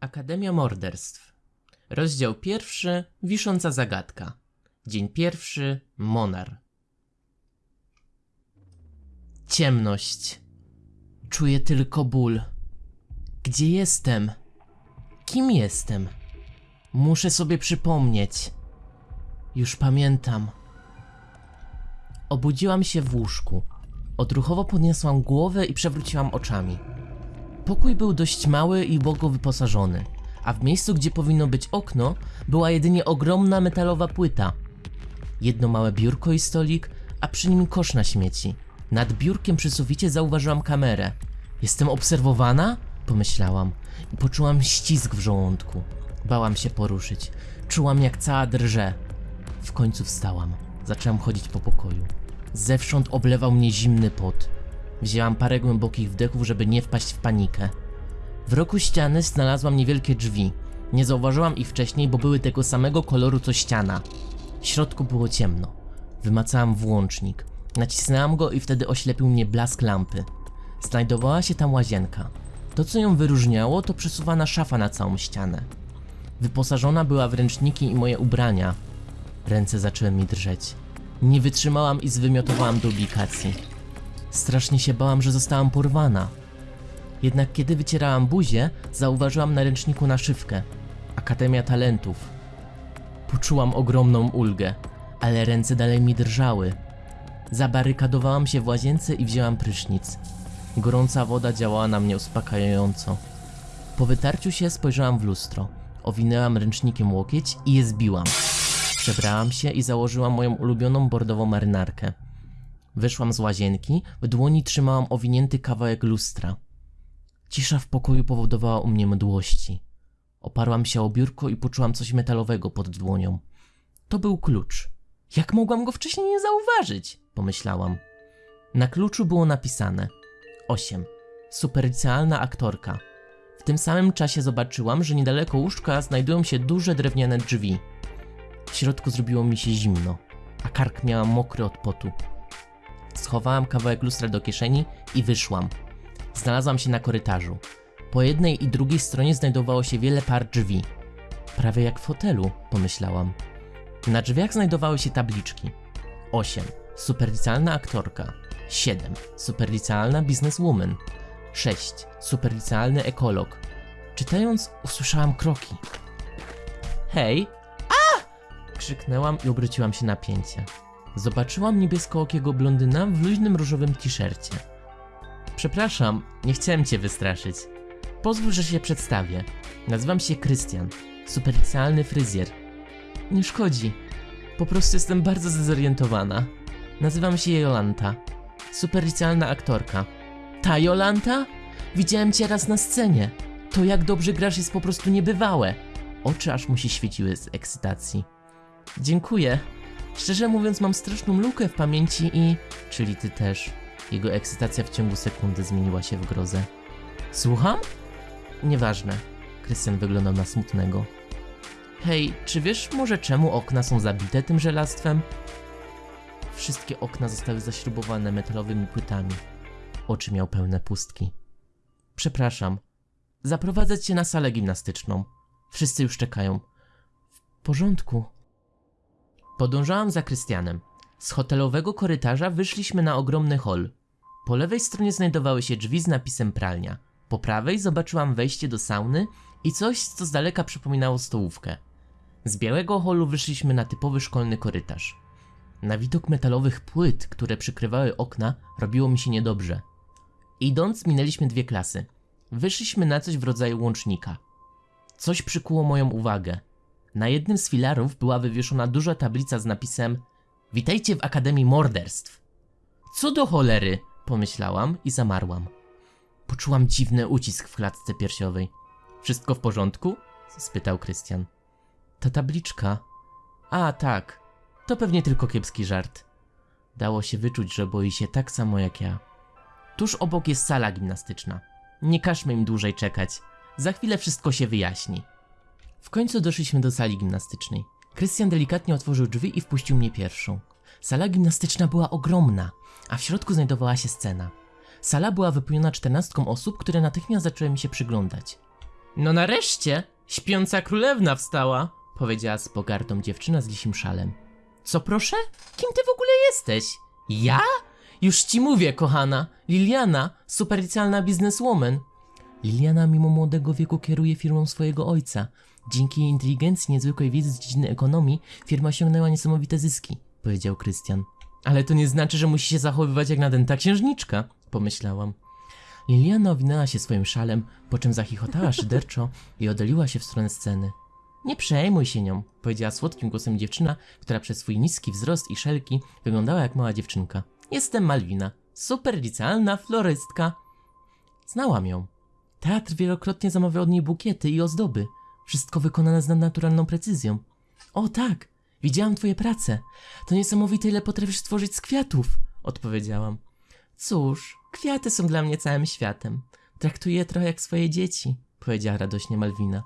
Akademia Morderstw. Rozdział pierwszy. Wisząca zagadka. Dzień pierwszy. Monar. Ciemność. Czuję tylko ból. Gdzie jestem? Kim jestem? Muszę sobie przypomnieć. Już pamiętam. Obudziłam się w łóżku. Odruchowo podniosłam głowę i przewróciłam oczami. Pokój był dość mały i ubogo wyposażony, a w miejscu, gdzie powinno być okno, była jedynie ogromna metalowa płyta. Jedno małe biurko i stolik, a przy nim kosz na śmieci. Nad biurkiem przy suficie zauważyłam kamerę. Jestem obserwowana? Pomyślałam i poczułam ścisk w żołądku. Bałam się poruszyć. Czułam jak cała drże. W końcu wstałam. Zaczęłam chodzić po pokoju. Zewsząd oblewał mnie zimny pot. Wzięłam parę głębokich wdechów, żeby nie wpaść w panikę. W roku ściany znalazłam niewielkie drzwi. Nie zauważyłam ich wcześniej, bo były tego samego koloru co ściana. W środku było ciemno. Wymacałam włącznik. Nacisnęłam go i wtedy oślepił mnie blask lampy. Znajdowała się tam łazienka. To, co ją wyróżniało, to przesuwana szafa na całą ścianę. Wyposażona była w ręczniki i moje ubrania. Ręce zaczęły mi drżeć. Nie wytrzymałam i zwymiotowałam do ubikacji. Strasznie się bałam, że zostałam porwana. Jednak kiedy wycierałam buzię, zauważyłam na ręczniku naszywkę. Akademia Talentów. Poczułam ogromną ulgę, ale ręce dalej mi drżały. Zabarykadowałam się w łazience i wzięłam prysznic. Gorąca woda działała na mnie uspokajająco. Po wytarciu się spojrzałam w lustro. Owinęłam ręcznikiem łokieć i je zbiłam. Przebrałam się i założyłam moją ulubioną bordową marynarkę. Wyszłam z łazienki, w dłoni trzymałam owinięty kawałek lustra. Cisza w pokoju powodowała u mnie mdłości. Oparłam się o biurko i poczułam coś metalowego pod dłonią. To był klucz. Jak mogłam go wcześniej nie zauważyć? Pomyślałam. Na kluczu było napisane 8. Superlicealna aktorka. W tym samym czasie zobaczyłam, że niedaleko łóżka znajdują się duże drewniane drzwi. W środku zrobiło mi się zimno, a kark miałam mokry od potu. Schowałam kawałek lustra do kieszeni i wyszłam. Znalazłam się na korytarzu. Po jednej i drugiej stronie znajdowało się wiele par drzwi. Prawie jak w hotelu, pomyślałam. Na drzwiach znajdowały się tabliczki. 8. Superlicealna aktorka. 7. Superlicealna bizneswoman. 6. Superlicealny ekolog. Czytając, usłyszałam kroki. Hej! A! Krzyknęłam i obróciłam się na pięcie. Zobaczyłam niebieskookiego blondyna w luźnym różowym t-shircie. Przepraszam, nie chciałem cię wystraszyć. Pozwól, że się przedstawię. Nazywam się Krystian, superlicealny fryzjer. Nie szkodzi. Po prostu jestem bardzo zdezorientowana. Nazywam się Jolanta. Superlicealna aktorka. Ta Jolanta? Widziałem cię raz na scenie. To jak dobrze grasz jest po prostu niebywałe. Oczy aż mu się świeciły z ekscytacji. Dziękuję. Szczerze mówiąc mam straszną lukę w pamięci i... Czyli ty też. Jego ekscytacja w ciągu sekundy zmieniła się w grozę. Słucham? Nieważne. Krystian wyglądał na smutnego. Hej, czy wiesz może czemu okna są zabite tym żelastwem? Wszystkie okna zostały zaśrubowane metalowymi płytami. Oczy miał pełne pustki. Przepraszam. Zaprowadzę cię na salę gimnastyczną. Wszyscy już czekają. W porządku. Podążałam za Krystianem. Z hotelowego korytarza wyszliśmy na ogromny hol. Po lewej stronie znajdowały się drzwi z napisem pralnia. Po prawej zobaczyłam wejście do sauny i coś, co z daleka przypominało stołówkę. Z białego holu wyszliśmy na typowy szkolny korytarz. Na widok metalowych płyt, które przykrywały okna, robiło mi się niedobrze. Idąc, minęliśmy dwie klasy. Wyszliśmy na coś w rodzaju łącznika. Coś przykuło moją uwagę. Na jednym z filarów była wywieszona duża tablica z napisem Witajcie w Akademii Morderstw. Co do cholery, pomyślałam i zamarłam. Poczułam dziwny ucisk w klatce piersiowej. Wszystko w porządku? spytał Krystian. Ta tabliczka. A, tak. To pewnie tylko kiepski żart. Dało się wyczuć, że boi się tak samo jak ja. Tuż obok jest sala gimnastyczna. Nie każmy im dłużej czekać. Za chwilę wszystko się wyjaśni. W końcu doszliśmy do sali gimnastycznej. Krystian delikatnie otworzył drzwi i wpuścił mnie pierwszą. Sala gimnastyczna była ogromna, a w środku znajdowała się scena. Sala była wypełniona czternastką osób, które natychmiast zaczęły mi się przyglądać. No nareszcie, śpiąca królewna wstała, powiedziała z pogardą dziewczyna z lisim szalem. Co proszę? Kim ty w ogóle jesteś? Ja? Już ci mówię, kochana. Liliana, superlicjalna bizneswoman. Liliana mimo młodego wieku kieruje firmą swojego ojca. Dzięki inteligencji, niezwykłej wiedzy z dziedziny ekonomii, firma osiągnęła niesamowite zyski, powiedział Krystian. Ale to nie znaczy, że musi się zachowywać jak nadęta księżniczka, pomyślałam. Liliana owinęła się swoim szalem, po czym zachichotała szyderczo i oddaliła się w stronę sceny. Nie przejmuj się nią, powiedziała słodkim głosem dziewczyna, która przez swój niski wzrost i szelki wyglądała jak mała dziewczynka. Jestem Malwina, superlicealna florystka. Znałam ją. Teatr wielokrotnie zamawiał od niej bukiety i ozdoby. Wszystko wykonane z nadnaturalną precyzją. O tak, widziałam twoje prace. To niesamowite, ile potrafisz stworzyć z kwiatów, odpowiedziałam. Cóż, kwiaty są dla mnie całym światem. Traktuję je trochę jak swoje dzieci, powiedziała radośnie Malwina.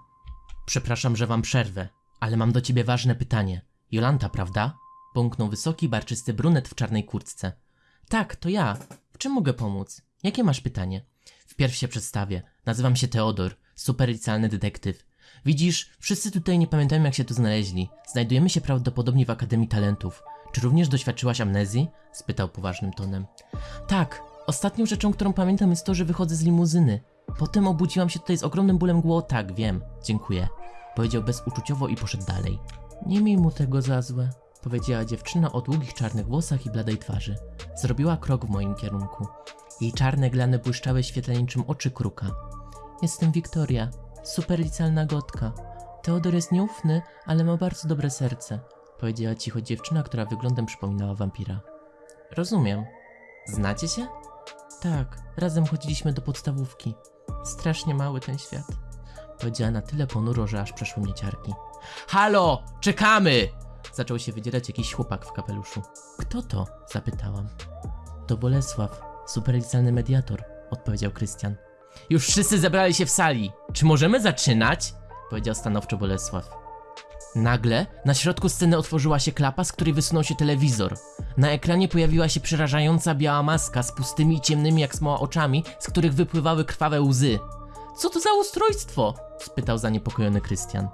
Przepraszam, że wam przerwę, ale mam do ciebie ważne pytanie. Jolanta, prawda? Bąknął wysoki, barczysty brunet w czarnej kurtce. Tak, to ja. W czym mogę pomóc? Jakie masz pytanie? Wpierw się przedstawię. Nazywam się Teodor, superlicjalny detektyw. Widzisz, wszyscy tutaj nie pamiętają jak się tu znaleźli. Znajdujemy się prawdopodobnie w Akademii Talentów. Czy również doświadczyłaś amnezji? spytał poważnym tonem. Tak, ostatnią rzeczą, którą pamiętam jest to, że wychodzę z limuzyny. Potem obudziłam się tutaj z ogromnym bólem głowy. Tak, wiem, dziękuję. Powiedział bezuczuciowo i poszedł dalej. Nie miej mu tego za złe, powiedziała dziewczyna o długich czarnych włosach i bladej twarzy. Zrobiła krok w moim kierunku. Jej czarne glany błyszczały świetle niczym oczy kruka. Jestem Wiktoria, superlicjalna gotka. Teodor jest nieufny, ale ma bardzo dobre serce, powiedziała cicho dziewczyna, która wyglądem przypominała wampira. Rozumiem. Znacie się? Tak, razem chodziliśmy do podstawówki. Strasznie mały ten świat. Powiedziała na tyle ponuro, że aż przeszły mnie ciarki. Halo, czekamy! Zaczął się wydzierać jakiś chłopak w kapeluszu. Kto to? Zapytałam. To Bolesław, superlicjalny mediator, odpowiedział Krystian. Już wszyscy zebrali się w sali. Czy możemy zaczynać? Powiedział stanowczo Bolesław. Nagle na środku sceny otworzyła się klapa, z której wysunął się telewizor. Na ekranie pojawiła się przerażająca biała maska z pustymi i ciemnymi jak smoła oczami, z których wypływały krwawe łzy. Co to za ustrojstwo? spytał zaniepokojony Krystian.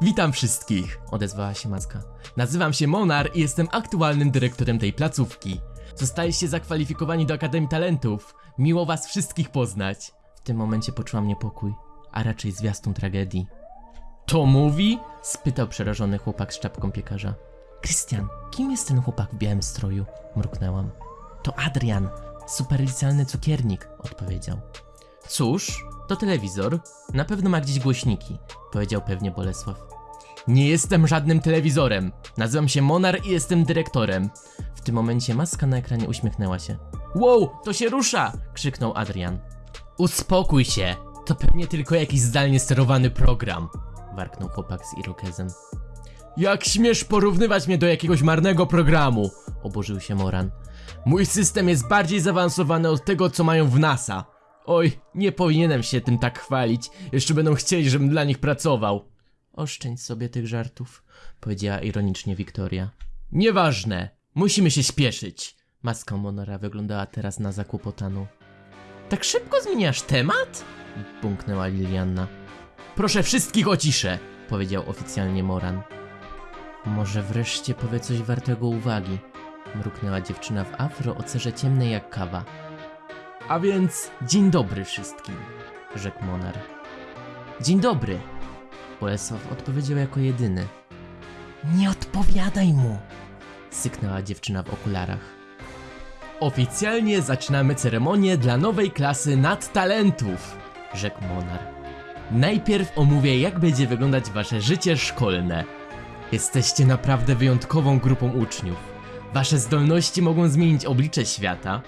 Witam wszystkich, odezwała się maska. Nazywam się Monar i jestem aktualnym dyrektorem tej placówki. Zostaliście zakwalifikowani do Akademii Talentów. Miło was wszystkich poznać. W tym momencie poczułam niepokój, a raczej zwiastun tragedii. To mówi? spytał przerażony chłopak z czapką piekarza. Krystian, kim jest ten chłopak w białym stroju? mruknęłam. To Adrian, superlicjalny cukiernik, odpowiedział. Cóż, to telewizor. Na pewno ma gdzieś głośniki, powiedział pewnie Bolesław. Nie jestem żadnym telewizorem. Nazywam się Monar i jestem dyrektorem. W tym momencie maska na ekranie uśmiechnęła się. Wow, to się rusza! krzyknął Adrian. Uspokój się! To pewnie tylko jakiś zdalnie sterowany program, warknął chłopak z irokezem. Jak śmiesz porównywać mnie do jakiegoś marnego programu? Oburzył się Moran. Mój system jest bardziej zaawansowany od tego, co mają w NASA. Oj, nie powinienem się tym tak chwalić. Jeszcze będą chcieli, żebym dla nich pracował. Oszczędź sobie tych żartów, powiedziała ironicznie Wiktoria. Nieważne, musimy się śpieszyć. Maska Monora wyglądała teraz na zakłopotaną. Tak szybko zmieniasz temat? Bunknęła Lilianna. Proszę wszystkich o ciszę, powiedział oficjalnie Moran. Może wreszcie powie coś wartego uwagi, mruknęła dziewczyna w afro o cerze ciemnej jak kawa. A więc dzień dobry wszystkim, rzekł Monar. Dzień dobry, Bolesław odpowiedział jako jedyny. Nie odpowiadaj mu, syknęła dziewczyna w okularach. Oficjalnie zaczynamy ceremonię dla nowej klasy nadtalentów, rzekł Monar. Najpierw omówię, jak będzie wyglądać wasze życie szkolne. Jesteście naprawdę wyjątkową grupą uczniów. Wasze zdolności mogą zmienić oblicze świata.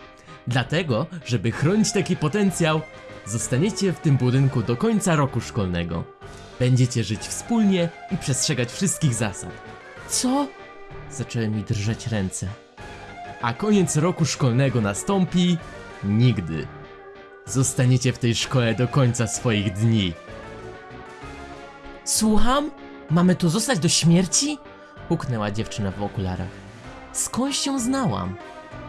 Dlatego, żeby chronić taki potencjał, zostaniecie w tym budynku do końca roku szkolnego. Będziecie żyć wspólnie i przestrzegać wszystkich zasad. Co? Zaczęły mi drżeć ręce. A koniec roku szkolnego nastąpi nigdy. Zostaniecie w tej szkole do końca swoich dni. Słucham? Mamy tu zostać do śmierci? Huknęła dziewczyna w okularach. Skąd się znałam?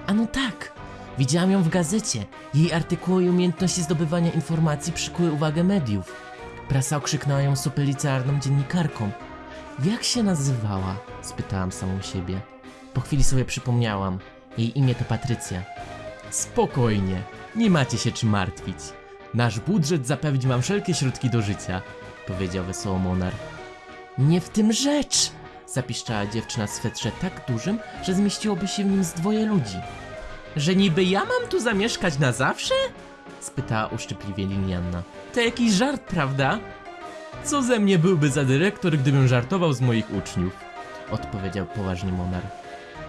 A no tak, widziałam ją w gazecie. Jej artykuły i umiejętności zdobywania informacji przykuły uwagę mediów. Prasa okrzyknęła ją superlicearną dziennikarką. Jak się nazywała? spytałam samą siebie. Po chwili sobie przypomniałam. Jej imię to Patrycja. Spokojnie, nie macie się czym martwić. Nasz budżet zapewni wam wszelkie środki do życia, powiedział wesoło Monar. Nie w tym rzecz! Zapiszczała dziewczyna w swetrze tak dużym, że zmieściłoby się w nim z dwoje ludzi. Że niby ja mam tu zamieszkać na zawsze? spytała uszczypliwie Lilianna. To jakiś żart, prawda? Co ze mnie byłby za dyrektor, gdybym żartował z moich uczniów? Odpowiedział poważnie Monar.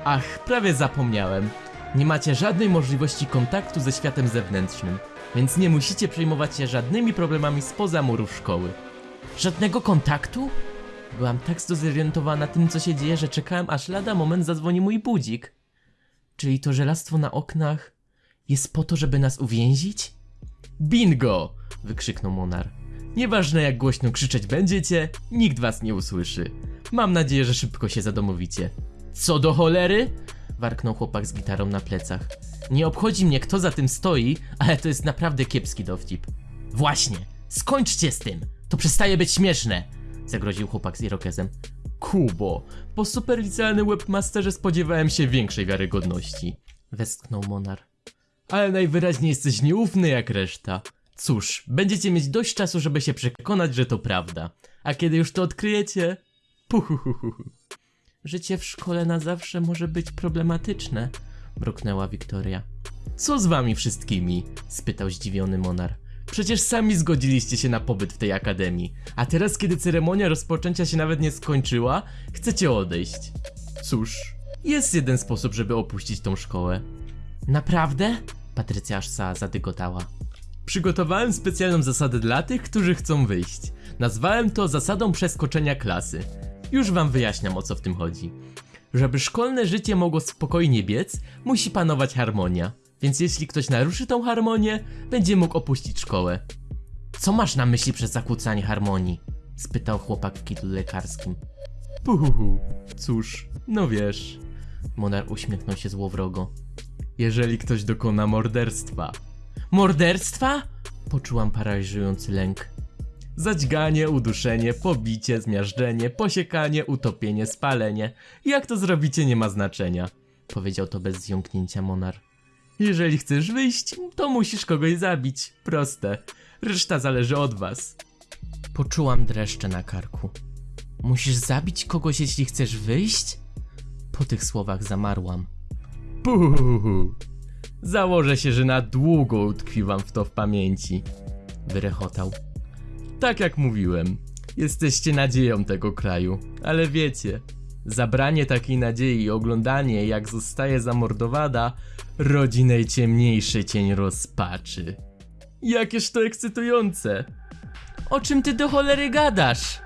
Ach, prawie zapomniałem. Nie macie żadnej możliwości kontaktu ze światem zewnętrznym, więc nie musicie przejmować się żadnymi problemami spoza murów szkoły. Żadnego kontaktu? Byłam tak zdezorientowana tym, co się dzieje, że czekałem, aż lada moment zadzwoni mój budzik. Czyli to żelastwo na oknach jest po to, żeby nas uwięzić? Bingo! wykrzyknął Monar. Nieważne jak głośno krzyczeć będziecie, nikt was nie usłyszy. Mam nadzieję, że szybko się zadomowicie. Co do cholery? warknął chłopak z gitarą na plecach. Nie obchodzi mnie kto za tym stoi, ale to jest naprawdę kiepski dowcip. Właśnie, skończcie z tym! To przestaje być śmieszne! Zagroził chłopak z irokezem. Kubo, po superlicealnym webmasterze spodziewałem się większej wiarygodności. Westchnął Monar. Ale najwyraźniej jesteś nieufny jak reszta. Cóż, będziecie mieć dość czasu, żeby się przekonać, że to prawda. A kiedy już to odkryjecie... Puhuhuhu. Życie w szkole na zawsze może być problematyczne, mruknęła Wiktoria. Co z wami wszystkimi? spytał zdziwiony Monar. Przecież sami zgodziliście się na pobyt w tej akademii, a teraz kiedy ceremonia rozpoczęcia się nawet nie skończyła, chcecie odejść. Cóż, jest jeden sposób, żeby opuścić tą szkołę. Naprawdę? Patrycja aż za zadygotała. Przygotowałem specjalną zasadę dla tych, którzy chcą wyjść. Nazwałem to zasadą przeskoczenia klasy. Już wam wyjaśniam o co w tym chodzi. Żeby szkolne życie mogło spokojnie biec, musi panować harmonia. Więc jeśli ktoś naruszy tą harmonię, będzie mógł opuścić szkołę. Co masz na myśli przez zakłócanie harmonii? spytał chłopak w kitlu lekarskim. Puhuhu, cóż, no wiesz. Monar uśmiechnął się złowrogo. Jeżeli ktoś dokona morderstwa. Morderstwa? Poczułam paraliżujący lęk. Zadźganie, uduszenie, pobicie, zmiażdżenie, posiekanie, utopienie, spalenie. Jak to zrobicie nie ma znaczenia, powiedział to bez zjąknięcia Monar. Jeżeli chcesz wyjść, to musisz kogoś zabić. Proste. Reszta zależy od was. Poczułam dreszcze na karku. Musisz zabić kogoś, jeśli chcesz wyjść? Po tych słowach zamarłam. Puhuhu. Założę się, że na długo utkwi wam w to w pamięci. Wyrechotał. Tak jak mówiłem, jesteście nadzieją tego kraju, ale wiecie, zabranie takiej nadziei i oglądanie jak zostaje zamordowana rodzi najciemniejszy cień rozpaczy. Jakież to ekscytujące! O czym ty do cholery gadasz?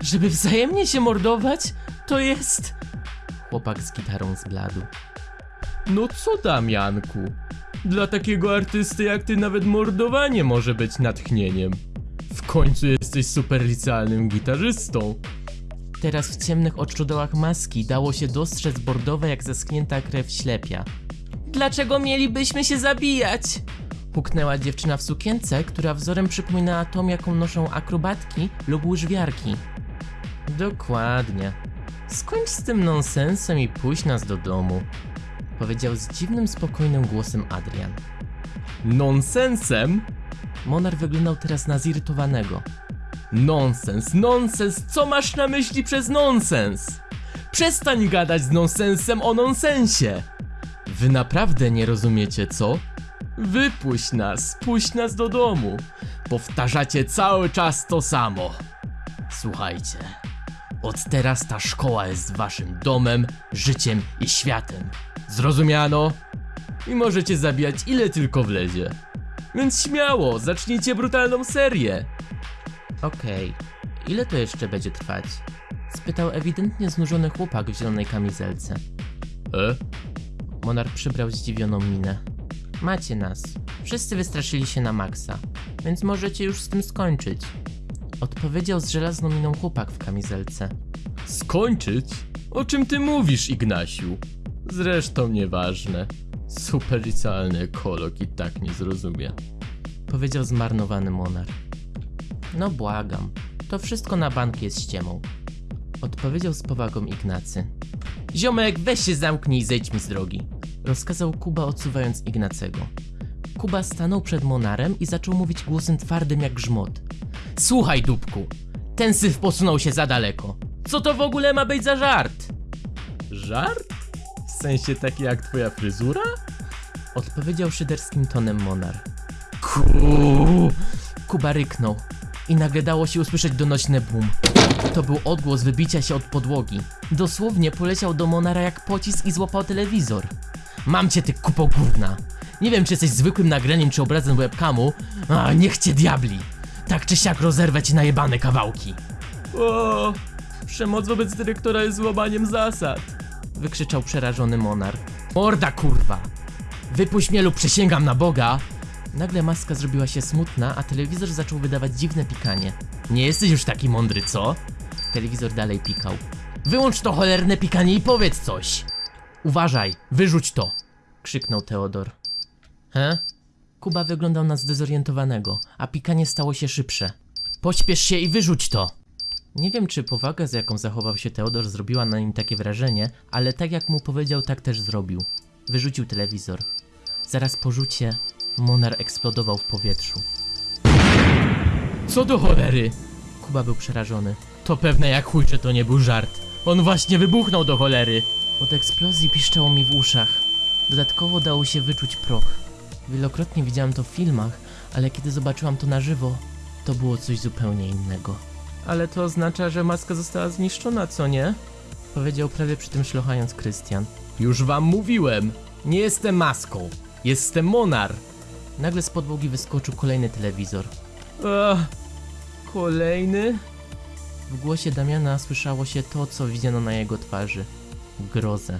Żeby wzajemnie się mordować? To jest... Chłopak z gitarą zbladł. No co tam, Janku? Dla takiego artysty jak ty nawet mordowanie może być natchnieniem. W końcu jesteś superlicealnym gitarzystą. Teraz w ciemnych oczodołach maski dało się dostrzec bordowe jak zeschnięta krew ślepia. Dlaczego mielibyśmy się zabijać? Puknęła dziewczyna w sukience, która wzorem przypominała tą, jaką noszą akrobatki lub łyżwiarki. Dokładnie. Skończ z tym nonsensem i pójdź nas do domu. Powiedział z dziwnym, spokojnym głosem Adrian. Nonsensem? Monar wyglądał teraz na zirytowanego. Nonsens, nonsens, co masz na myśli przez nonsens? Przestań gadać z nonsensem o nonsensie! Wy naprawdę nie rozumiecie, co? Wypuść nas, puść nas do domu. Powtarzacie cały czas to samo. Słuchajcie, od teraz ta szkoła jest waszym domem, życiem i światem. Zrozumiano? I możecie zabijać ile tylko wlezie. Więc śmiało, zacznijcie brutalną serię. Okej, ile to jeszcze będzie trwać? Spytał ewidentnie znużony chłopak w zielonej kamizelce. E? Monar przybrał zdziwioną minę. Macie nas. Wszyscy wystraszyli się na maksa, więc możecie już z tym skończyć. Odpowiedział z żelazną miną chłopak w kamizelce. Skończyć? O czym ty mówisz, Ignasiu? Zresztą nieważne. Superlicealny ekolog i tak nie zrozumie. Powiedział zmarnowany monar. No błagam, to wszystko na bank jest ściemą. Odpowiedział z powagą Ignacy. Ziomek, weź się zamknij i zejdź mi z drogi. Rozkazał Kuba odsuwając Ignacego. Kuba stanął przed Monarem i zaczął mówić głosem twardym jak grzmot. Słuchaj, dupku, ten syf posunął się za daleko. Co to w ogóle ma być za żart? Żart? W sensie taki jak twoja fryzura? Odpowiedział szyderskim tonem Monar. Ku! Kuba ryknął i nagle dało się usłyszeć donośny boom. To był odgłos wybicia się od podłogi. Dosłownie poleciał do Monara jak pocisk i złapał telewizor. Mam cię ty kupo gówna. Nie wiem czy jesteś zwykłym nagraniem czy obrazem webcamu, a niech cię diabli. Tak czy siak rozerwę ci na jebane kawałki. O, przemoc wobec dyrektora jest złamaniem zasad. Wykrzyczał przerażony Monar. Morda kurwa! Wypuść mnie lub przysięgam na Boga! Nagle maska zrobiła się smutna, a telewizor zaczął wydawać dziwne pikanie. Nie jesteś już taki mądry, co? Telewizor dalej pikał. Wyłącz to cholerne pikanie i powiedz coś! Uważaj, wyrzuć to! Krzyknął Teodor. He? Kuba wyglądał na zdezorientowanego, a pikanie stało się szybsze. Pośpiesz się i wyrzuć to! Nie wiem, czy powaga, z jaką zachował się Teodor, zrobiła na nim takie wrażenie, ale tak jak mu powiedział, tak też zrobił. Wyrzucił telewizor. Zaraz po rzucie Monar eksplodował w powietrzu. Co do cholery? Kuba był przerażony. To pewne jak chuj, że to nie był żart. On właśnie wybuchnął do cholery. Od eksplozji piszczało mi w uszach. Dodatkowo dało się wyczuć proch. Wielokrotnie widziałem to w filmach, ale kiedy zobaczyłam to na żywo, to było coś zupełnie innego. Ale to oznacza, że maska została zniszczona, co nie? Powiedział prawie przy tym szlochając Krystian. Już wam mówiłem, nie jestem maską, jestem Monar. Nagle z podłogi wyskoczył kolejny telewizor. Ach, kolejny? W głosie Damiana słyszało się to, co widziano na jego twarzy. Grozę.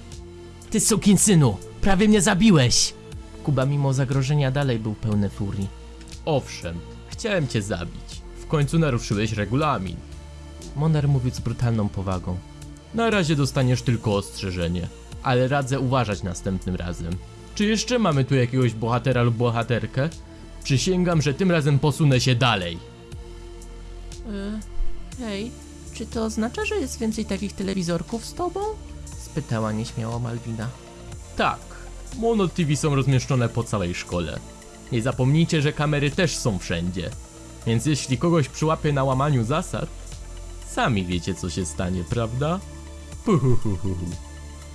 Ty synu! Prawie mnie zabiłeś! Kuba mimo zagrożenia dalej był pełny furii. Owszem, chciałem cię zabić. W końcu naruszyłeś regulamin. Monar mówił z brutalną powagą. Na razie dostaniesz tylko ostrzeżenie, ale radzę uważać następnym razem. Czy jeszcze mamy tu jakiegoś bohatera lub bohaterkę? Przysięgam, że tym razem posunę się dalej. E, hej, czy to oznacza, że jest więcej takich telewizorków z tobą? Spytała nieśmiało Malwina. Tak, Mono TV są rozmieszczone po całej szkole. Nie zapomnijcie, że kamery też są wszędzie. Więc jeśli kogoś przyłapie na łamaniu zasad, sami wiecie co się stanie, prawda? Puhuhuhuhu.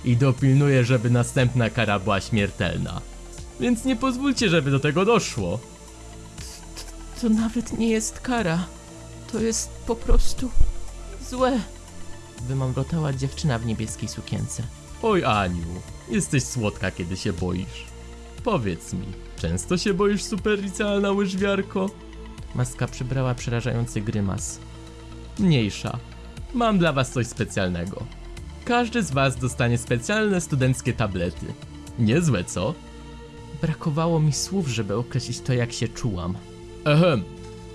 I dopilnuję, żeby następna kara była śmiertelna. Więc nie pozwólcie, żeby do tego doszło. To nawet nie jest kara. To jest po prostu złe. Wymamrotała dziewczyna w niebieskiej sukience. Oj Aniu, jesteś słodka kiedy się boisz. Powiedz mi, często się boisz superlicealna łyżwiarko? Maska przybrała przerażający grymas. Mniejsza. Mam dla was coś specjalnego. Każdy z was dostanie specjalne studenckie tablety. Niezłe, co? Brakowało mi słów, żeby określić to, jak się czułam. Ehem.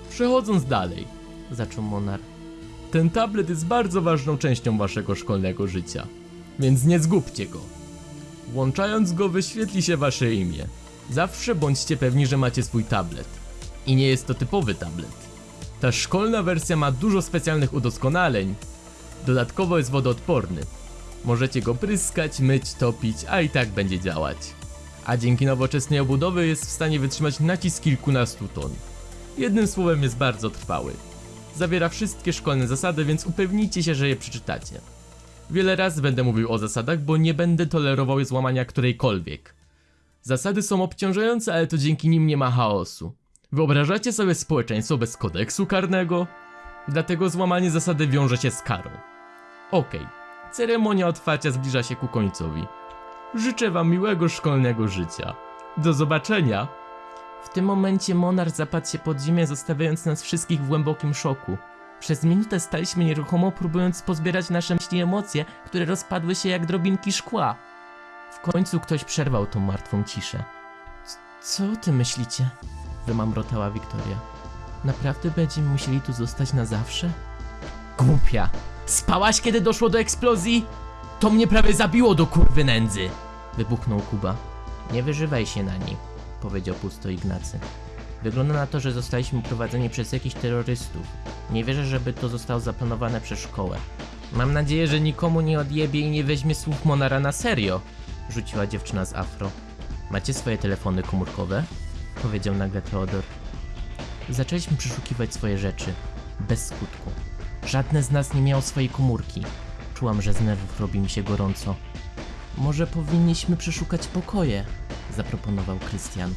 Przechodząc dalej. Zaczął Monar. Ten tablet jest bardzo ważną częścią waszego szkolnego życia. Więc nie zgubcie go. Włączając go wyświetli się wasze imię. Zawsze bądźcie pewni, że macie swój tablet. I nie jest to typowy tablet. Ta szkolna wersja ma dużo specjalnych udoskonaleń. Dodatkowo jest wodoodporny. Możecie go pryskać, myć, topić, a i tak będzie działać. A dzięki nowoczesnej obudowie jest w stanie wytrzymać nacisk kilkunastu ton. Jednym słowem jest bardzo trwały. Zawiera wszystkie szkolne zasady, więc upewnijcie się, że je przeczytacie. Wiele razy będę mówił o zasadach, bo nie będę tolerował złamania którejkolwiek. Zasady są obciążające, ale to dzięki nim nie ma chaosu. Wyobrażacie sobie społeczeństwo bez kodeksu karnego? Dlatego złamanie zasady wiąże się z karą. Okej, ceremonia otwarcia zbliża się ku końcowi. Życzę wam miłego szkolnego życia. Do zobaczenia! W tym momencie Monar zapadł się pod ziemię, zostawiając nas wszystkich w głębokim szoku. Przez minutę staliśmy nieruchomo, próbując pozbierać nasze myśli i emocje, które rozpadły się jak drobinki szkła. W końcu ktoś przerwał tą martwą ciszę. "C- Co ty myślicie? Wymamrotała Wiktoria. Naprawdę będziemy musieli tu zostać na zawsze? Głupia! Spałaś kiedy doszło do eksplozji? To mnie prawie zabiło do kurwy nędzy! Wybuchnął Kuba. Nie wyżywaj się na niej, powiedział pusto Ignacy. Wygląda na to, że zostaliśmy uprowadzeni przez jakichś terrorystów. Nie wierzę, żeby to zostało zaplanowane przez szkołę. Mam nadzieję, że nikomu nie odjebie i nie weźmie słów Monara na serio, rzuciła dziewczyna z afro. Macie swoje telefony komórkowe? Powiedział nagle Teodor. Zaczęliśmy przeszukiwać swoje rzeczy. Bez skutku. Żadne z nas nie miało swojej komórki. Czułam, że z nerwów robi mi się gorąco. Może powinniśmy przeszukać pokoje, zaproponował Krystian.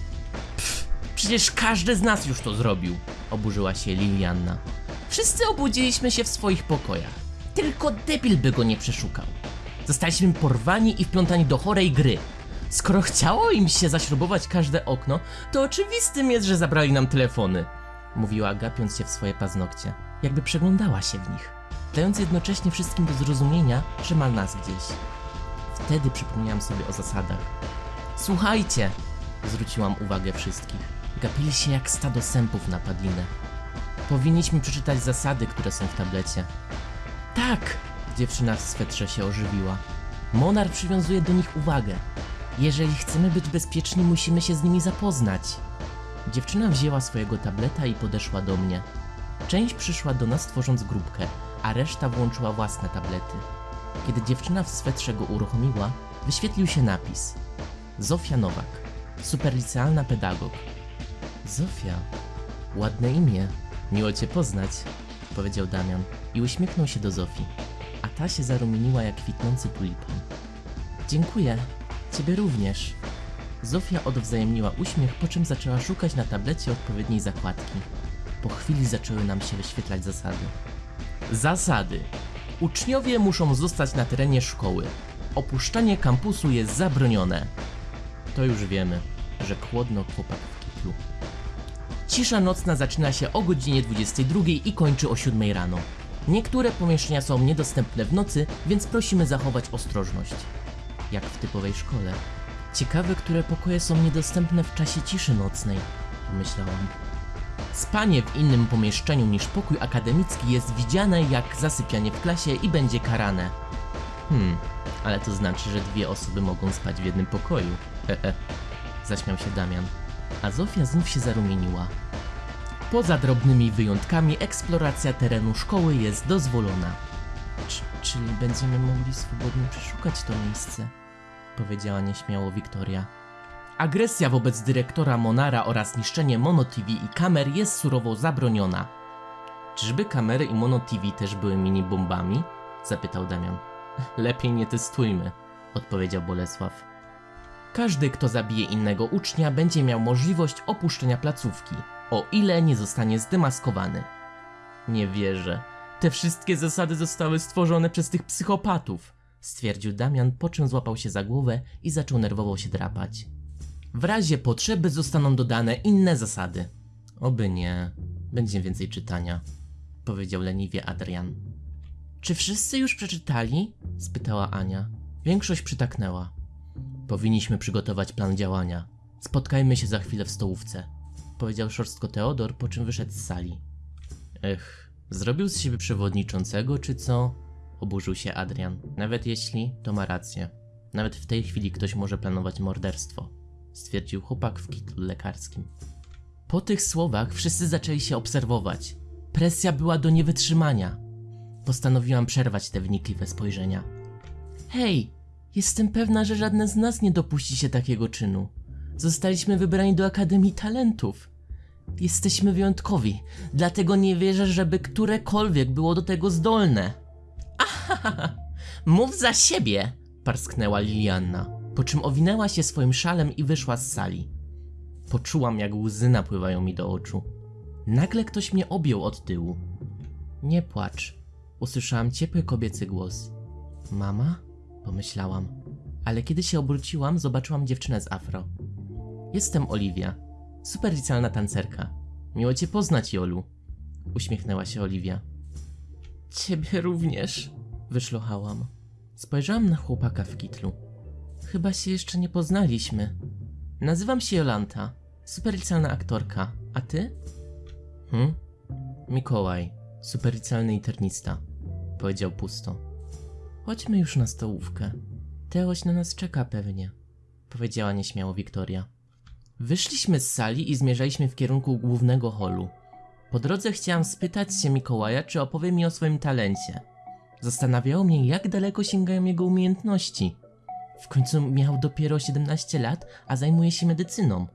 Przecież każdy z nas już to zrobił, oburzyła się Lilianna. Wszyscy obudziliśmy się w swoich pokojach. Tylko debil by go nie przeszukał. Zostaliśmy porwani i wplątani do chorej gry. Skoro chciało im się zaśrubować każde okno, to oczywistym jest, że zabrali nam telefony. Mówiła, gapiąc się w swoje paznokcie, jakby przeglądała się w nich, dając jednocześnie wszystkim do zrozumienia, że ma nas gdzieś. Wtedy przypomniałam sobie o zasadach. Słuchajcie! Zwróciłam uwagę wszystkich. Gapili się jak stado sępów na padlinę. Powinniśmy przeczytać zasady, które są w tablecie. Tak! Dziewczyna w swetrze się ożywiła. Monar przywiązuje do nich uwagę. Jeżeli chcemy być bezpieczni, musimy się z nimi zapoznać. Dziewczyna wzięła swojego tableta i podeszła do mnie. Część przyszła do nas tworząc grupkę, a reszta włączyła własne tablety. Kiedy dziewczyna w swetrze go uruchomiła, wyświetlił się napis. Zofia Nowak, superlicealna pedagog. Zofia, ładne imię, miło cię poznać, powiedział Damian i uśmiechnął się do Zofii, a ta się zarumieniła jak kwitnący tulipan. Dziękuję, ciebie również. Zofia odwzajemniła uśmiech, po czym zaczęła szukać na tablecie odpowiedniej zakładki. Po chwili zaczęły nam się wyświetlać zasady. Zasady. Uczniowie muszą zostać na terenie szkoły. Opuszczanie kampusu jest zabronione. To już wiemy, że chłodno chłopak w kitlu. Cisza nocna zaczyna się o godzinie 22 i kończy o 7 rano. Niektóre pomieszczenia są niedostępne w nocy, więc prosimy zachować ostrożność. Jak w typowej szkole. Ciekawe, które pokoje są niedostępne w czasie ciszy nocnej, pomyślałam. Spanie w innym pomieszczeniu niż pokój akademicki jest widziane jak zasypianie w klasie i będzie karane. Hmm, ale to znaczy, że dwie osoby mogą spać w jednym pokoju. Hehe. Zaśmiał się Damian. A Zofia znów się zarumieniła. Poza drobnymi wyjątkami eksploracja terenu szkoły jest dozwolona. Cz- czyli będziemy mogli swobodnie przeszukać to miejsce, powiedziała nieśmiało Wiktoria. Agresja wobec dyrektora Monara oraz niszczenie Mono TV i kamer jest surowo zabroniona. Czyżby kamery i Mono TV też były mini bombami? Zapytał Damian. Lepiej nie testujmy, odpowiedział Bolesław. Każdy, kto zabije innego ucznia, będzie miał możliwość opuszczenia placówki, o ile nie zostanie zdemaskowany. Nie wierzę. Te wszystkie zasady zostały stworzone przez tych psychopatów, stwierdził Damian, po czym złapał się za głowę i zaczął nerwowo się drapać. W razie potrzeby zostaną dodane inne zasady. Oby nie. Będzie więcej czytania, powiedział leniwie Adrian. Czy wszyscy już przeczytali? spytała Ania. Większość przytaknęła. Powinniśmy przygotować plan działania. Spotkajmy się za chwilę w stołówce, powiedział szorstko Teodor, po czym wyszedł z sali. Ech, zrobił z siebie przewodniczącego, czy co? Oburzył się Adrian. Nawet jeśli, to ma rację. Nawet w tej chwili ktoś może planować morderstwo, stwierdził chłopak w kitlu lekarskim. Po tych słowach wszyscy zaczęli się obserwować. Presja była do niewytrzymania. Postanowiłam przerwać te wnikliwe spojrzenia. Hej, jestem pewna, że żadne z nas nie dopuści się takiego czynu. Zostaliśmy wybrani do Akademii Talentów. Jesteśmy wyjątkowi, dlatego nie wierzę, żeby którekolwiek było do tego zdolne. Mów za siebie! parsknęła Lilianna, po czym owinęła się swoim szalem i wyszła z sali. Poczułam, jak łzy napływają mi do oczu. Nagle ktoś mnie objął od tyłu. Nie płacz. Usłyszałam ciepły kobiecy głos. Mama? Pomyślałam. Ale kiedy się obróciłam, zobaczyłam dziewczynę z afro. Jestem Oliwia, superlicjalna tancerka. Miło cię poznać, Jolu. Uśmiechnęła się Oliwia. Ciebie również, wyszlochałam. Spojrzałam na chłopaka w kitlu. Chyba się jeszcze nie poznaliśmy. Nazywam się Jolanta, superlicjalna aktorka. A ty? Hm? Mikołaj, superlicjalny internista. Powiedział pusto. Chodźmy już na stołówkę. Teoś na nas czeka pewnie. Powiedziała nieśmiało Wiktoria. Wyszliśmy z sali i zmierzaliśmy w kierunku głównego holu. Po drodze chciałam spytać się Mikołaja, czy opowie mi o swoim talencie. Zastanawiało mnie, jak daleko sięgają jego umiejętności. W końcu miał dopiero 17 lat, a zajmuje się medycyną.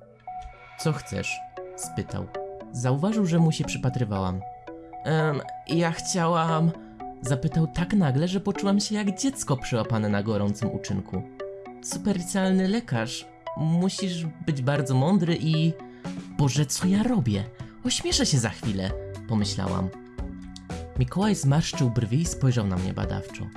Co chcesz? spytał. Zauważył, że mu się przypatrywałam. Ehm, ja chciałam. Zapytał tak nagle, że poczułam się jak dziecko przyłapane na gorącym uczynku. Supercjalny lekarz. Musisz być bardzo mądry i. Boże, co ja robię? Ośmieszę się za chwilę, pomyślałam. Mikołaj zmarszczył brwi i spojrzał na mnie badawczo.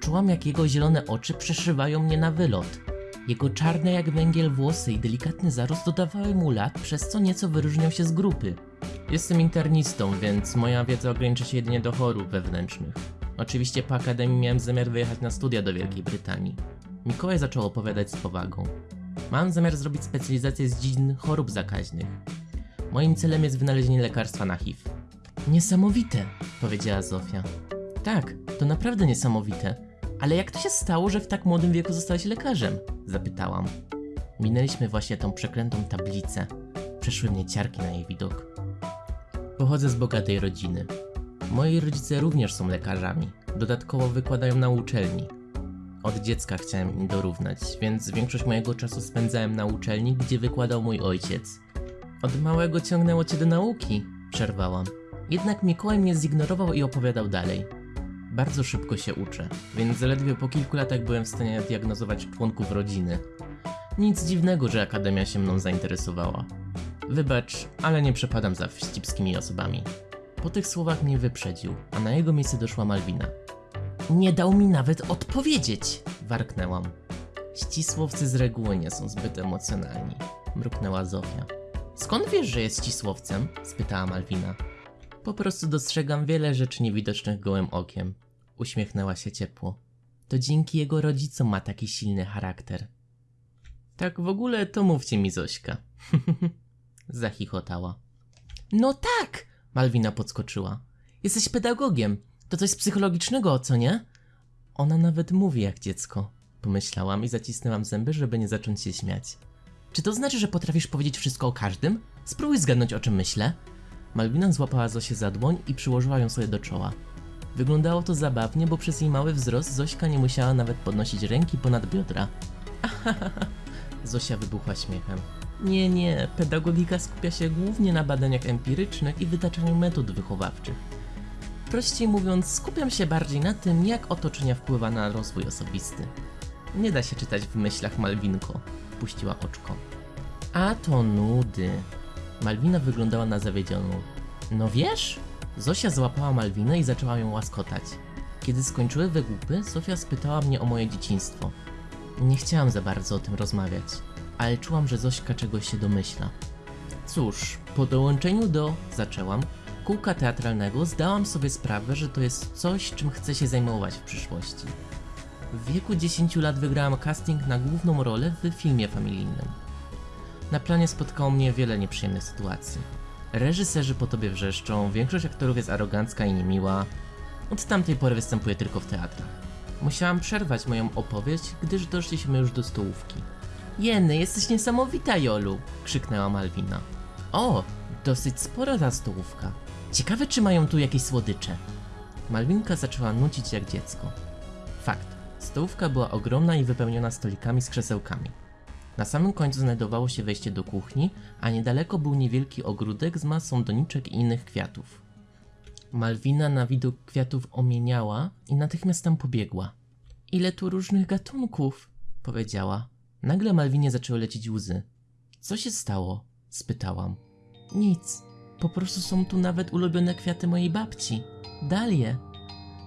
Czułam, jak jego zielone oczy przeszywają mnie na wylot. Jego czarne jak węgiel włosy i delikatny zarost dodawały mu lat, przez co nieco wyróżniał się z grupy. Jestem internistą, więc moja wiedza ogranicza się jedynie do chorób wewnętrznych. Oczywiście po akademii miałem zamiar wyjechać na studia do Wielkiej Brytanii. Mikołaj zaczął opowiadać z powagą. Mam zamiar zrobić specjalizację z dziedzin chorób zakaźnych. Moim celem jest wynalezienie lekarstwa na HIV. Niesamowite, powiedziała Zofia. Tak, to naprawdę niesamowite. Ale jak to się stało, że w tak młodym wieku zostałeś lekarzem? Zapytałam. Minęliśmy właśnie tą przeklętą tablicę. Przeszły mnie ciarki na jej widok. Pochodzę z bogatej rodziny. Moi rodzice również są lekarzami. Dodatkowo wykładają na uczelni. Od dziecka chciałem im dorównać, więc większość mojego czasu spędzałem na uczelni, gdzie wykładał mój ojciec. Od małego ciągnęło cię do nauki, przerwałam. Jednak Mikołaj mnie zignorował i opowiadał dalej. Bardzo szybko się uczę, więc zaledwie po kilku latach byłem w stanie diagnozować członków rodziny. Nic dziwnego, że akademia się mną zainteresowała. Wybacz, ale nie przepadam za wścibskimi osobami. Po tych słowach mnie wyprzedził, a na jego miejsce doszła Malwina. Nie dał mi nawet odpowiedzieć, warknęłam. Ścisłowcy z reguły nie są zbyt emocjonalni, mruknęła Zofia. Skąd wiesz, że jest ścisłowcem? spytała Malwina. Po prostu dostrzegam wiele rzeczy niewidocznych gołym okiem. Uśmiechnęła się ciepło. To dzięki jego rodzicom ma taki silny charakter. Tak w ogóle to mówcie mi Zośka. Zachichotała. No tak! Malwina podskoczyła. Jesteś pedagogiem. To coś psychologicznego, co nie? Ona nawet mówi jak dziecko. Pomyślałam i zacisnęłam zęby, żeby nie zacząć się śmiać. Czy to znaczy, że potrafisz powiedzieć wszystko o każdym? Spróbuj zgadnąć o czym myślę. Malwina złapała Zosię za dłoń i przyłożyła ją sobie do czoła. Wyglądało to zabawnie, bo przez jej mały wzrost Zośka nie musiała nawet podnosić ręki ponad biodra. Zosia wybuchła śmiechem. Nie, nie, pedagogika skupia się głównie na badaniach empirycznych i wytaczaniu metod wychowawczych. Prościej mówiąc, skupiam się bardziej na tym, jak otoczenie wpływa na rozwój osobisty. Nie da się czytać w myślach Malwinko, puściła oczko. A to nudy. Malwina wyglądała na zawiedzioną. No wiesz? Zosia złapała Malwinę i zaczęła ją łaskotać. Kiedy skończyły wygłupy, Zofia spytała mnie o moje dzieciństwo. Nie chciałam za bardzo o tym rozmawiać, ale czułam, że Zośka czegoś się domyśla. Cóż, po dołączeniu do, zaczęłam, kółka teatralnego zdałam sobie sprawę, że to jest coś, czym chcę się zajmować w przyszłości. W wieku 10 lat wygrałam casting na główną rolę w filmie familijnym. Na planie spotkało mnie wiele nieprzyjemnych sytuacji. Reżyserzy po tobie wrzeszczą, większość aktorów jest arogancka i niemiła. Od tamtej pory występuję tylko w teatrach. Musiałam przerwać moją opowieść, gdyż doszliśmy już do stołówki. Jeny, jesteś niesamowita, Jolu! krzyknęła Malwina. O, dosyć spora ta stołówka. Ciekawe, czy mają tu jakieś słodycze. Malwinka zaczęła nucić jak dziecko. Fakt, stołówka była ogromna i wypełniona stolikami z krzesełkami. Na samym końcu znajdowało się wejście do kuchni, a niedaleko był niewielki ogródek z masą doniczek i innych kwiatów. Malwina na widok kwiatów omieniała i natychmiast tam pobiegła. Ile tu różnych gatunków, powiedziała. Nagle Malwinie zaczęły lecieć łzy. Co się stało? spytałam. Nic. Po prostu są tu nawet ulubione kwiaty mojej babci. Dalie.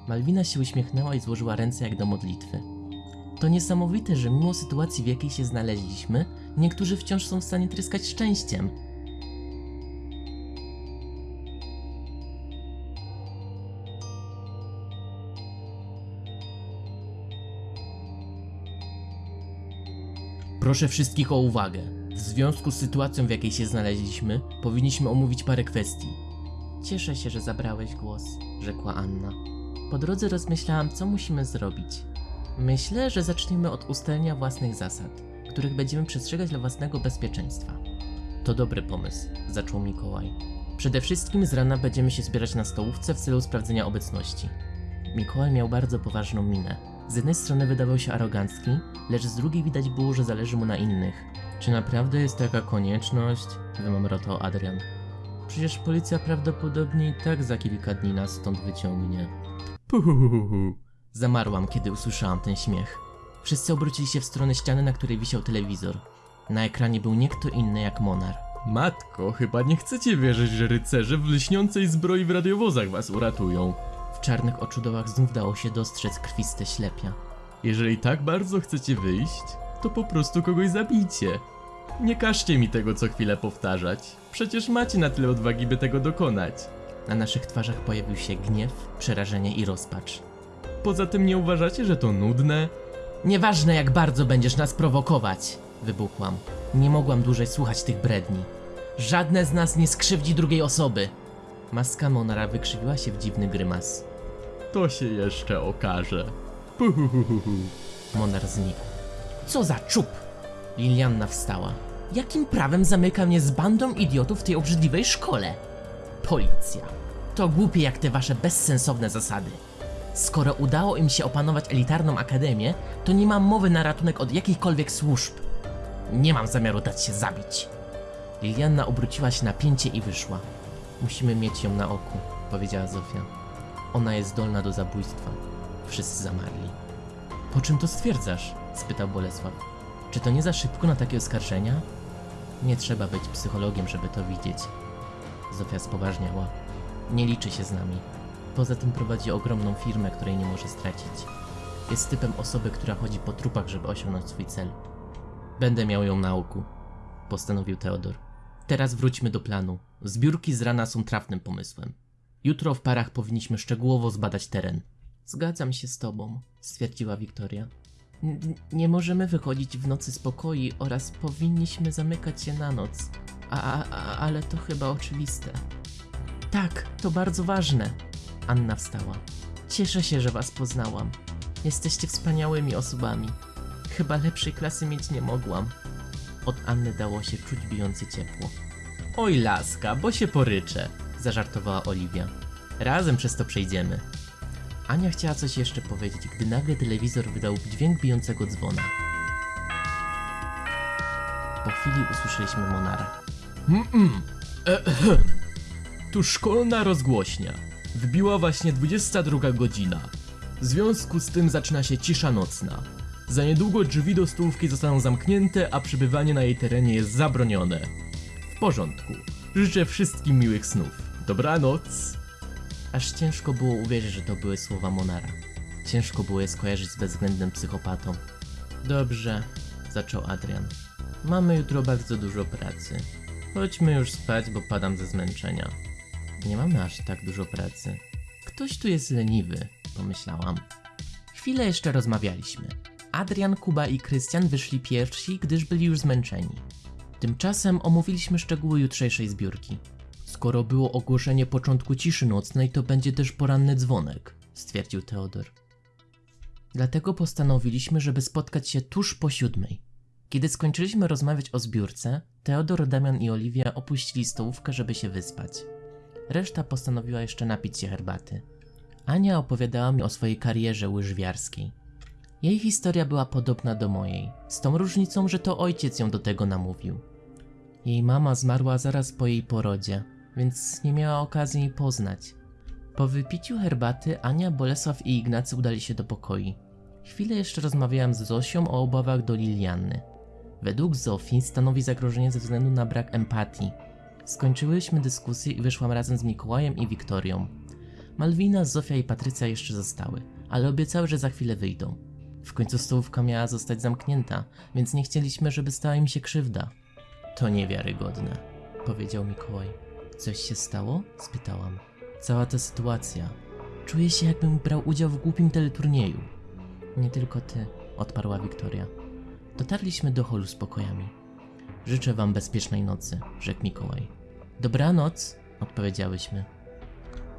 Malwina się uśmiechnęła i złożyła ręce jak do modlitwy. To niesamowite, że mimo sytuacji, w jakiej się znaleźliśmy, niektórzy wciąż są w stanie tryskać szczęściem. Proszę wszystkich o uwagę. W związku z sytuacją, w jakiej się znaleźliśmy, powinniśmy omówić parę kwestii. Cieszę się, że zabrałeś głos, rzekła Anna. Po drodze rozmyślałam, co musimy zrobić. Myślę, że zaczniemy od ustalenia własnych zasad. których będziemy przestrzegać dla własnego bezpieczeństwa. To dobry pomysł, zaczął Mikołaj. Przede wszystkim z rana będziemy się zbierać na stołówce w celu sprawdzenia obecności. Mikołaj miał bardzo poważną minę. Z jednej strony wydawał się arogancki, lecz z drugiej widać było, że zależy mu na innych. Czy naprawdę jest taka konieczność? Wymamrotał Adrian. Przecież policja prawdopodobnie i tak za kilka dni nas stąd wyciągnie. Puhuhuhu. Zamarłam, kiedy usłyszałam ten śmiech. Wszyscy obrócili się w stronę ściany, na której wisiał telewizor. Na ekranie był nie kto inny jak Monar. Matko, chyba nie chcecie wierzyć, że rycerze w lśniącej zbroi w radiowozach was uratują. W czarnych oczodołach znów dało się dostrzec krwiste ślepia. Jeżeli tak bardzo chcecie wyjść, to po prostu kogoś zabijcie. Nie każcie mi tego co chwilę powtarzać. Przecież macie na tyle odwagi, by tego dokonać. Na naszych twarzach pojawił się gniew, przerażenie i rozpacz. Poza tym nie uważacie, że to nudne? Nieważne jak bardzo będziesz nas prowokować, wybuchłam. Nie mogłam dłużej słuchać tych bredni. Żadne z nas nie skrzywdzi drugiej osoby. Maska Monara wykrzywiła się w dziwny grymas. To się jeszcze okaże. Puhuhuhuhu. Monar znikł. Co za czub! Lilianna wstała. Jakim prawem zamyka mnie z bandą idiotów w tej obrzydliwej szkole? Policja. To głupie jak te wasze bezsensowne zasady. Skoro udało im się opanować elitarną akademię, to nie mam mowy na ratunek od jakichkolwiek służb. Nie mam zamiaru dać się zabić. Lilianna obróciła się na pięcie i wyszła. Musimy mieć ją na oku, powiedziała Zofia. Ona jest zdolna do zabójstwa. Wszyscy zamarli. Po czym to stwierdzasz? spytał Bolesław. Czy to nie za szybko na takie oskarżenia? Nie trzeba być psychologiem, żeby to widzieć. Zofia spoważniała. Nie liczy się z nami. Poza tym prowadzi ogromną firmę, której nie może stracić. Jest typem osoby, która chodzi po trupach, żeby osiągnąć swój cel. Będę miał ją na oku, postanowił Teodor. Teraz wróćmy do planu. Zbiórki z rana są trafnym pomysłem. Jutro w parach powinniśmy szczegółowo zbadać teren. Zgadzam się z tobą, stwierdziła Wiktoria. Nie możemy wychodzić w nocy z pokoi oraz powinniśmy zamykać się na noc. A, a, ale to chyba oczywiste. Tak, to bardzo ważne. Anna wstała. Cieszę się, że was poznałam. Jesteście wspaniałymi osobami. Chyba lepszej klasy mieć nie mogłam. Od Anny dało się czuć bijące ciepło. Oj laska, bo się poryczę, zażartowała Oliwia. Razem przez to przejdziemy. Ania chciała coś jeszcze powiedzieć, gdy nagle telewizor wydał dźwięk bijącego dzwona. Po chwili usłyszeliśmy Monara. Mm-mm. Ehem. Tu szkolna rozgłośnia. Wbiła właśnie 22 godzina. W związku z tym zaczyna się cisza nocna. Za niedługo drzwi do stołówki zostaną zamknięte, a przebywanie na jej terenie jest zabronione. W porządku. Życzę wszystkim miłych snów. Dobranoc. Aż ciężko było uwierzyć, że to były słowa Monara. Ciężko było je skojarzyć z bezwzględnym psychopatą. Dobrze, zaczął Adrian. Mamy jutro bardzo dużo pracy. Chodźmy już spać, bo padam ze zmęczenia. Nie mamy aż tak dużo pracy. Ktoś tu jest leniwy, pomyślałam. Chwilę jeszcze rozmawialiśmy. Adrian, Kuba i Krystian wyszli pierwsi, gdyż byli już zmęczeni. Tymczasem omówiliśmy szczegóły jutrzejszej zbiórki. Skoro było ogłoszenie początku ciszy nocnej, to będzie też poranny dzwonek, stwierdził Teodor. Dlatego postanowiliśmy, żeby spotkać się tuż po siódmej. Kiedy skończyliśmy rozmawiać o zbiórce, Teodor, Damian i Oliwia opuścili stołówkę, żeby się wyspać. Reszta postanowiła jeszcze napić się herbaty. Ania opowiadała mi o swojej karierze łyżwiarskiej. Jej historia była podobna do mojej, z tą różnicą, że to ojciec ją do tego namówił. Jej mama zmarła zaraz po jej porodzie, więc nie miała okazji jej poznać. Po wypiciu herbaty Ania, Bolesław i Ignacy udali się do pokoi. Chwilę jeszcze rozmawiałam z Zosią o obawach do Lilianny. Według Zofii stanowi zagrożenie ze względu na brak empatii. Skończyłyśmy dyskusję i wyszłam razem z Mikołajem i Wiktorią. Malwina, Zofia i Patrycja jeszcze zostały, ale obiecały, że za chwilę wyjdą. W końcu stołówka miała zostać zamknięta, więc nie chcieliśmy, żeby stała im się krzywda. To niewiarygodne, powiedział Mikołaj. Coś się stało? spytałam. Cała ta sytuacja. Czuję się, jakbym brał udział w głupim teleturnieju. Nie tylko ty, odparła Wiktoria. Dotarliśmy do holu z pokojami. Życzę wam bezpiecznej nocy, rzekł Mikołaj. Dobranoc, odpowiedziałyśmy.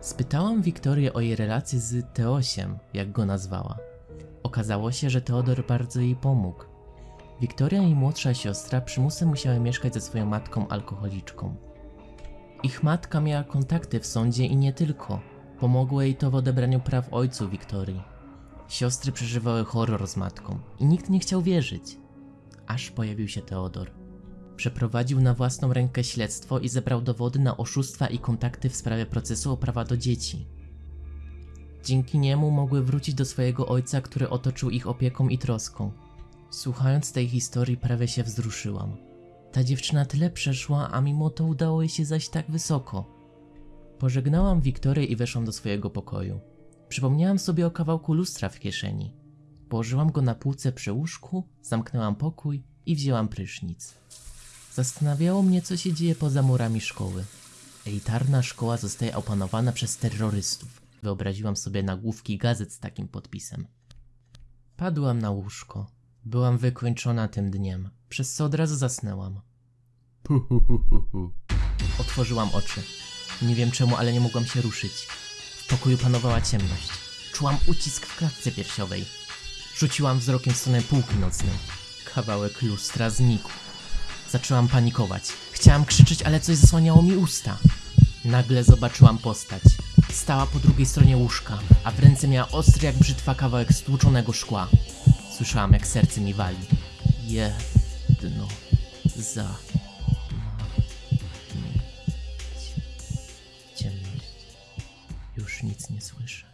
Spytałam Wiktorię o jej relacje z Teosiem, jak go nazwała. Okazało się, że Teodor bardzo jej pomógł. Wiktoria i młodsza siostra przymusem musiały mieszkać ze swoją matką alkoholiczką. Ich matka miała kontakty w sądzie i nie tylko. Pomogło jej to w odebraniu praw ojcu Wiktorii. Siostry przeżywały horror z matką i nikt nie chciał wierzyć. Aż pojawił się Teodor. Przeprowadził na własną rękę śledztwo i zebrał dowody na oszustwa i kontakty w sprawie procesu o prawa do dzieci. Dzięki niemu mogły wrócić do swojego ojca, który otoczył ich opieką i troską. Słuchając tej historii, prawie się wzruszyłam. Ta dziewczyna tyle przeszła, a mimo to udało jej się zaś tak wysoko. Pożegnałam Wiktorię i weszłam do swojego pokoju. Przypomniałam sobie o kawałku lustra w kieszeni. Położyłam go na półce przy łóżku, zamknęłam pokój i wzięłam prysznic. Zastanawiało mnie, co się dzieje poza murami szkoły. Elitarna szkoła zostaje opanowana przez terrorystów. Wyobraziłam sobie nagłówki gazet z takim podpisem. Padłam na łóżko. Byłam wykończona tym dniem, przez co od razu zasnęłam. Otworzyłam oczy. Nie wiem czemu, ale nie mogłam się ruszyć. W pokoju panowała ciemność. Czułam ucisk w klatce piersiowej. Rzuciłam wzrokiem w stronę półki nocnej. Kawałek lustra znikł. Zaczęłam panikować. Chciałam krzyczeć, ale coś zasłaniało mi usta. Nagle zobaczyłam postać. Stała po drugiej stronie łóżka, a w ręce miała ostry jak brzytwa kawałek stłuczonego szkła. Słyszałam, jak serce mi wali. Jedno za ciemność. Już nic nie słyszę.